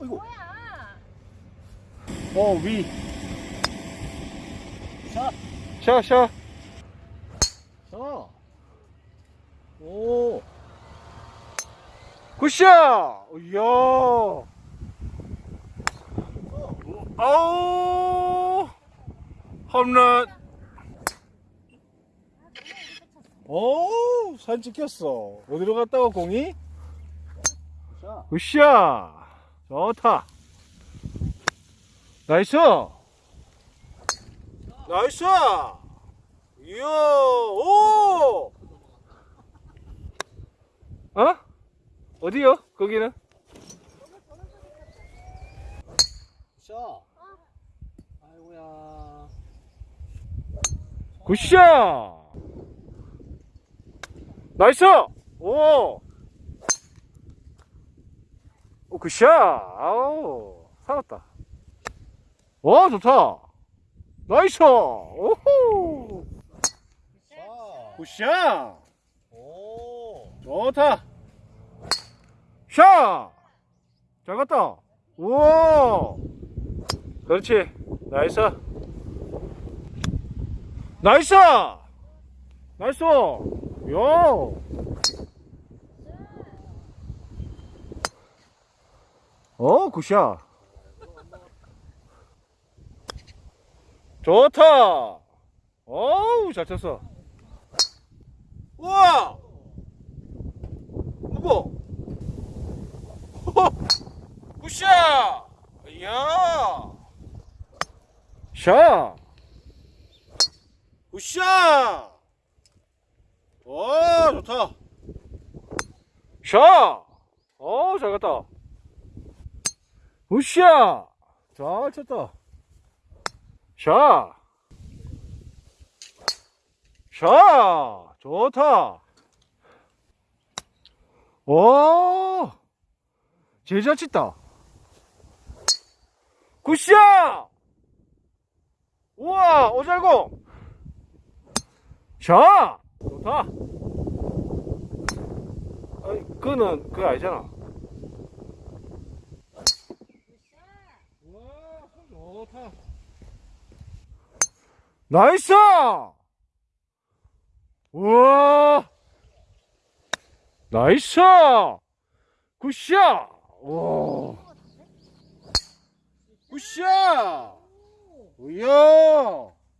어이구. 뭐야? 어, 위. 자, 샤, 샤. 자. 오. 굿샷! 이야. 아우. 홈런. 오, 사진 찍혔어. 어디로 갔다가 공이? 자. 굿샷. 좋다. 나이스. 나이스. 이야, 오! 어? 어디요? 거기는? 자. 아이고야. 굿샷! 나이스! 오! 오, 굿샷! 아우, 살았다. 와, 좋다! 나이스! 오호! 자. 굿샷! 오. 좋다! 샷! 잘 갔다! 우와! 그렇지! 나이스! 나이스! 나이스! 요! 어, 굿샷! 좋다! 어우, 잘 쳤어! 우와! 누구? 굿샷! 이야! 샷! 굿샷! 오, 좋다! 샷! 어, 잘 갔다! 굿샷! 잘 쳤다! 샷! 샷! 좋다! 오! 제일 잘 쳤다! 굿샷! 우와, 오잘공! 샷! 좋다! 아니, 그거는, 그거 아니잖아. 우와, 좋다. 나이스! 우와! 나이스! 굿샷! 와!